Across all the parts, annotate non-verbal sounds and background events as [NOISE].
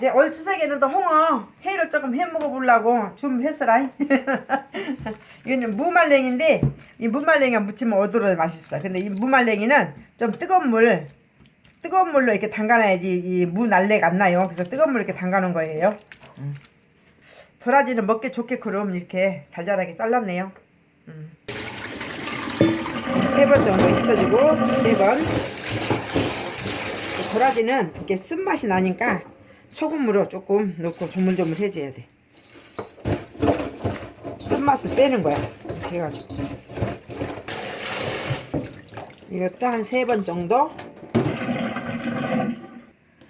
이제 올 추석에는 또 홍어 회를 조금 해 먹어보려고 준비했어라. [LAUGHS] 이거는 무말랭인데 이 무말랭이가 무치면 오도로 맛있어. 근데 이 무말랭이는 좀 뜨거운 물 뜨거운 물로 이렇게 담가놔야지 이 무 날래가 안 나요. 그래서 뜨거운 물 이렇게 담가놓은 거예요. 음. 도라지는 먹기 좋게 그럼 이렇게 잘잘하게 잘랐네요. 음. 세번 정도 익혀주고 세 번. 도라지는 이렇게 쓴맛이 나니까 소금으로 조금 넣고 조물조물 해줘야 돼. 쓴맛을 빼는 거야. 이렇게 해가지고. 이것도 한 세 번 정도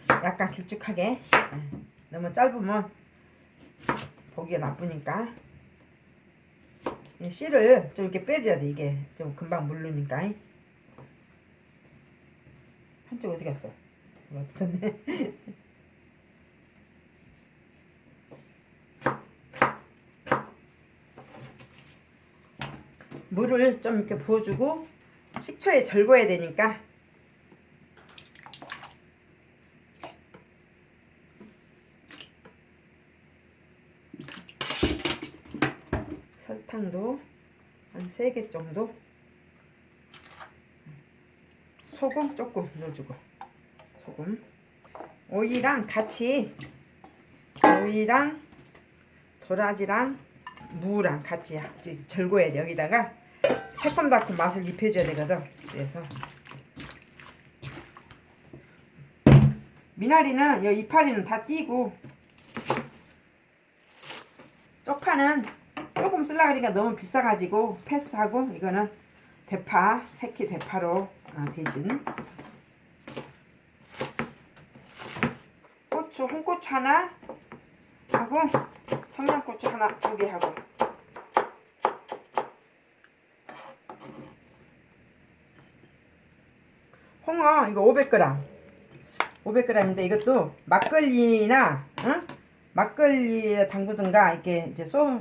약간 길쭉하게 예. 너무 짧으면 보기가 나쁘니까 이 씨를 좀 이렇게 빼줘야 돼 이게 좀 금방 물르니까 한쪽 어디 갔어? 없었네 [LAUGHS] 물을 좀 이렇게 부어주고 식초에 절거야 되니까. 설탕도 한 3개 정도. 소금 조금 넣어주고. 소금. 오이랑 같이 오이랑 도라지랑 무랑 같이 절거야 돼 여기다가 새콤달콤 맛을 입혀줘야 되거든. 그래서. 미나리는 이 이파리는 다 띄고. 쪽파는 조금 쓸라 그러니까 너무 비싸가지고 패스하고 이거는 대파 새끼 대파로 어, 대신. 고추 홍고추 하나 하고 청양고추 하나 두 개 하고 홍어 이거 500g 500g인데 이것도 막걸리나 어? 막걸리에 담그든가 이렇게 이제 소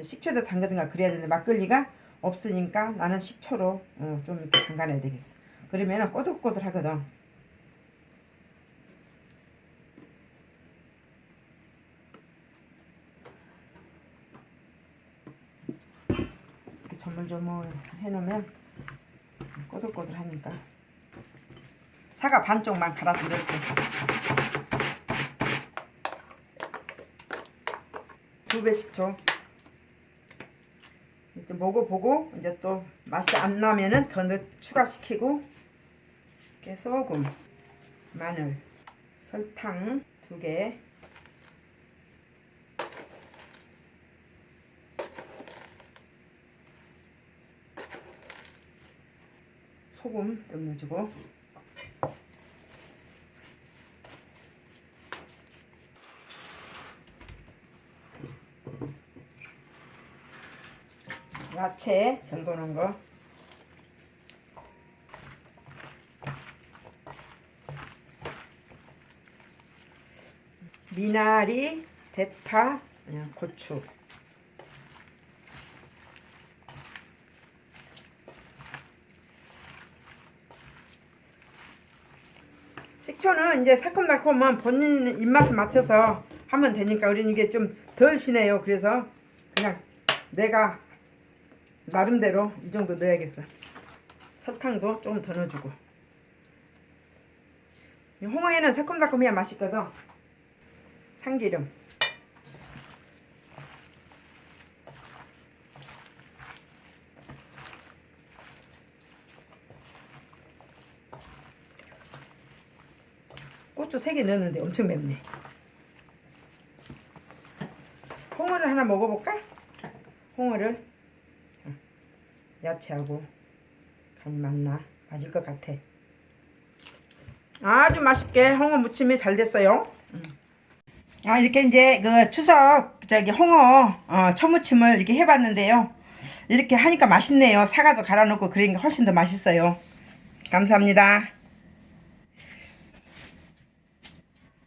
식초에다 담그든가 그래야 되는데 막걸리가 없으니까 나는 식초로 어, 좀 이렇게 담가놔야 되겠어. 그러면은 꼬들꼬들 하거든. 조물조물 해놓으면 꼬들꼬들 하니까 사과 반쪽만 갈아서 이렇게. 두배 식초 이제 먹어보고 이제 또 맛이 안 나면은 더 넣, 추가시키고 이렇게 소금 마늘 설탕 두개. 소금 좀 넣어주고 야채 절거놓은 거. 미나리, 대파, 고추. 식초는 이제 새콤달콤한 본인 입맛에 맞춰서 하면 되니까 우리는 이게 좀 덜 시네요. 그래서 그냥 내가 나름대로 이 정도 넣어야겠어. 설탕도 조금 더 넣어주고. 홍어에는 새콤달콤해야 맛있거든. 참기름. 고추 3개 넣었는데 엄청 맵네 홍어를 하나 먹어볼까? 홍어를 야채하고 간이 맞나? 맞을 것 같아. 아주 맛있게 홍어 무침이 잘 됐어요. 음. 아 이렇게 이제 그 추석 저기 홍어 어, 초무침을 이렇게 해봤는데요. 이렇게 하니까 맛있네요. 사과도 갈아 넣고 그러니까 훨씬 더 맛있어요. 감사합니다.